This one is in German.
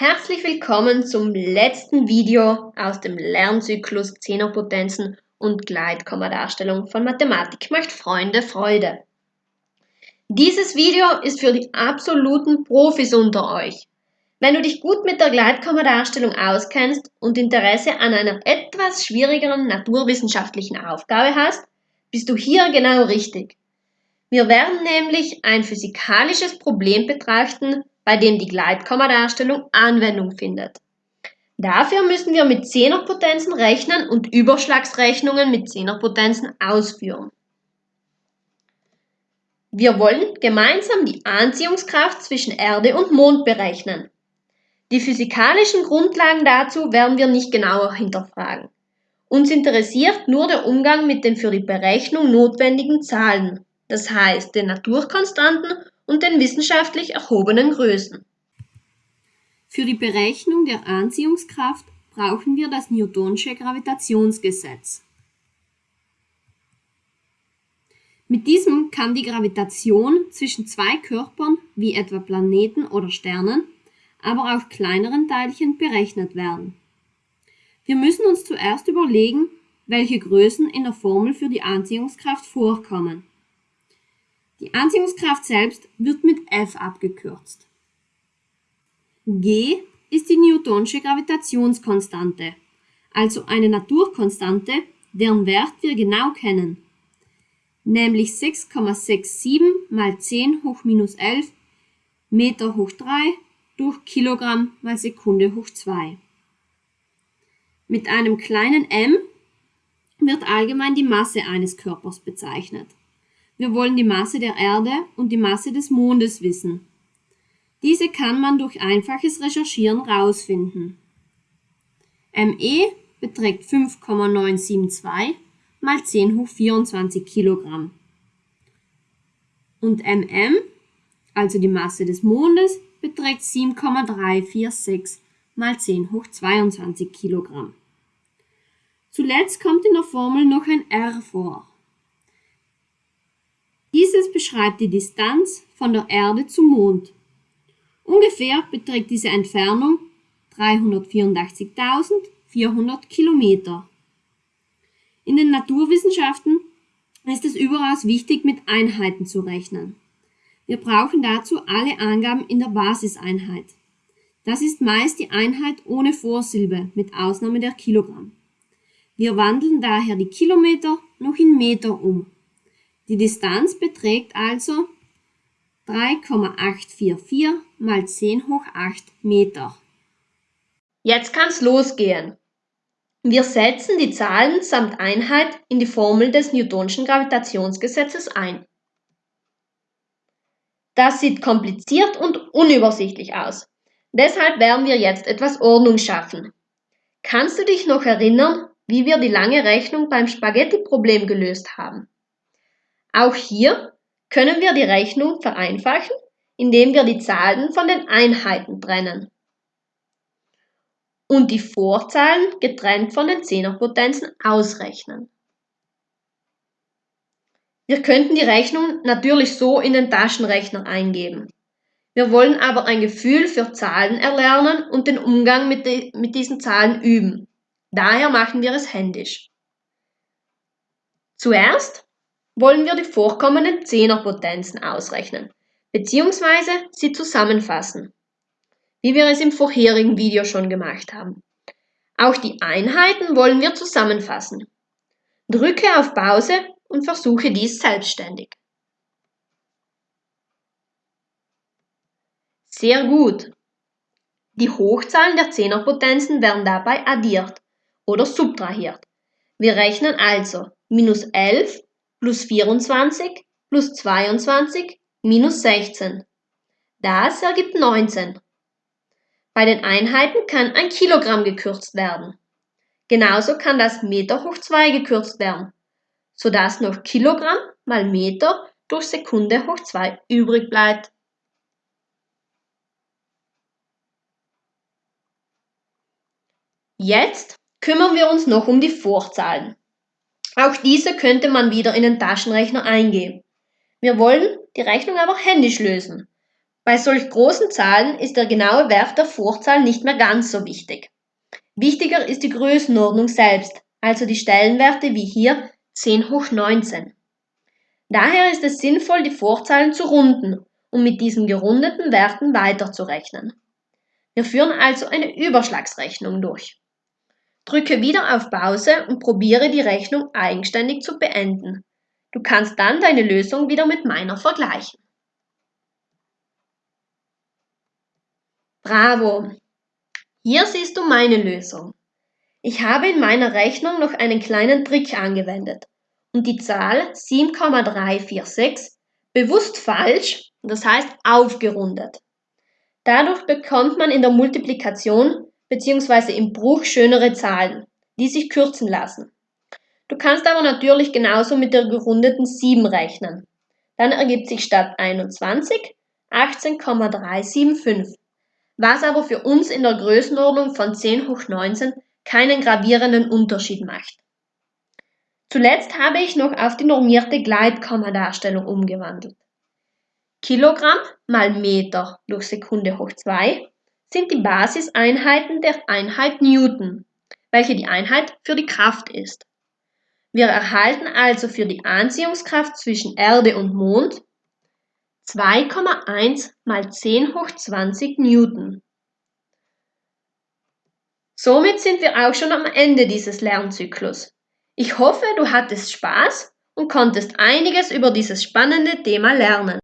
Herzlich willkommen zum letzten Video aus dem Lernzyklus Zehnerpotenzen und Gleitkommadarstellung von Mathematik macht Freunde Freude. Dieses Video ist für die absoluten Profis unter euch. Wenn du dich gut mit der Gleitkommadarstellung auskennst und Interesse an einer etwas schwierigeren naturwissenschaftlichen Aufgabe hast, bist du hier genau richtig. Wir werden nämlich ein physikalisches Problem betrachten, bei dem die Gleitkommadarstellung Anwendung findet. Dafür müssen wir mit Zehnerpotenzen rechnen und Überschlagsrechnungen mit Zehnerpotenzen ausführen. Wir wollen gemeinsam die Anziehungskraft zwischen Erde und Mond berechnen. Die physikalischen Grundlagen dazu werden wir nicht genauer hinterfragen. Uns interessiert nur der Umgang mit den für die Berechnung notwendigen Zahlen das heißt den Naturkonstanten und den wissenschaftlich erhobenen Größen. Für die Berechnung der Anziehungskraft brauchen wir das Newtonsche Gravitationsgesetz. Mit diesem kann die Gravitation zwischen zwei Körpern, wie etwa Planeten oder Sternen, aber auch kleineren Teilchen berechnet werden. Wir müssen uns zuerst überlegen, welche Größen in der Formel für die Anziehungskraft vorkommen. Die Anziehungskraft selbst wird mit F abgekürzt. G ist die Newtonsche Gravitationskonstante, also eine Naturkonstante, deren Wert wir genau kennen, nämlich 6,67 mal 10 hoch minus 11 Meter hoch 3 durch Kilogramm mal Sekunde hoch 2. Mit einem kleinen m wird allgemein die Masse eines Körpers bezeichnet. Wir wollen die Masse der Erde und die Masse des Mondes wissen. Diese kann man durch einfaches Recherchieren rausfinden. ME beträgt 5,972 mal 10 hoch 24 Kilogramm. Und MM, also die Masse des Mondes, beträgt 7,346 mal 10 hoch 22 Kilogramm. Zuletzt kommt in der Formel noch ein R vor. Dieses beschreibt die Distanz von der Erde zum Mond. Ungefähr beträgt diese Entfernung 384.400 Kilometer. In den Naturwissenschaften ist es überaus wichtig, mit Einheiten zu rechnen. Wir brauchen dazu alle Angaben in der Basiseinheit. Das ist meist die Einheit ohne Vorsilbe, mit Ausnahme der Kilogramm. Wir wandeln daher die Kilometer noch in Meter um. Die Distanz beträgt also 3,844 mal 10 hoch 8 Meter. Jetzt kann's losgehen. Wir setzen die Zahlen samt Einheit in die Formel des Newtonschen Gravitationsgesetzes ein. Das sieht kompliziert und unübersichtlich aus. Deshalb werden wir jetzt etwas Ordnung schaffen. Kannst du dich noch erinnern, wie wir die lange Rechnung beim Spaghetti-Problem gelöst haben? Auch hier können wir die Rechnung vereinfachen, indem wir die Zahlen von den Einheiten trennen und die Vorzahlen getrennt von den Zehnerpotenzen ausrechnen. Wir könnten die Rechnung natürlich so in den Taschenrechner eingeben. Wir wollen aber ein Gefühl für Zahlen erlernen und den Umgang mit, die, mit diesen Zahlen üben. Daher machen wir es händisch. Zuerst wollen wir die vorkommenden Zehnerpotenzen ausrechnen bzw. sie zusammenfassen, wie wir es im vorherigen Video schon gemacht haben. Auch die Einheiten wollen wir zusammenfassen. Drücke auf Pause und versuche dies selbstständig. Sehr gut. Die Hochzahlen der Zehnerpotenzen werden dabei addiert oder subtrahiert. Wir rechnen also minus 11 plus 24 plus 22 minus 16. Das ergibt 19. Bei den Einheiten kann ein Kilogramm gekürzt werden. Genauso kann das Meter hoch 2 gekürzt werden, sodass noch Kilogramm mal Meter durch Sekunde hoch 2 übrig bleibt. Jetzt kümmern wir uns noch um die Vorzahlen. Auch diese könnte man wieder in den Taschenrechner eingeben. Wir wollen die Rechnung aber händisch lösen. Bei solch großen Zahlen ist der genaue Wert der Vorzahl nicht mehr ganz so wichtig. Wichtiger ist die Größenordnung selbst, also die Stellenwerte wie hier 10 hoch 19. Daher ist es sinnvoll, die Vorzahlen zu runden, um mit diesen gerundeten Werten weiterzurechnen. Wir führen also eine Überschlagsrechnung durch. Drücke wieder auf Pause und probiere die Rechnung eigenständig zu beenden. Du kannst dann deine Lösung wieder mit meiner vergleichen. Bravo! Hier siehst du meine Lösung. Ich habe in meiner Rechnung noch einen kleinen Trick angewendet und die Zahl 7,346 bewusst falsch, das heißt aufgerundet. Dadurch bekommt man in der Multiplikation bzw. im Bruch schönere Zahlen, die sich kürzen lassen. Du kannst aber natürlich genauso mit der gerundeten 7 rechnen. Dann ergibt sich statt 21 18,375 was aber für uns in der Größenordnung von 10 hoch 19 keinen gravierenden Unterschied macht. Zuletzt habe ich noch auf die normierte Gleitkommadarstellung umgewandelt. Kilogramm mal Meter durch Sekunde hoch 2 sind die Basiseinheiten der Einheit Newton, welche die Einheit für die Kraft ist. Wir erhalten also für die Anziehungskraft zwischen Erde und Mond 2,1 mal 10 hoch 20 Newton. Somit sind wir auch schon am Ende dieses Lernzyklus. Ich hoffe, du hattest Spaß und konntest einiges über dieses spannende Thema lernen.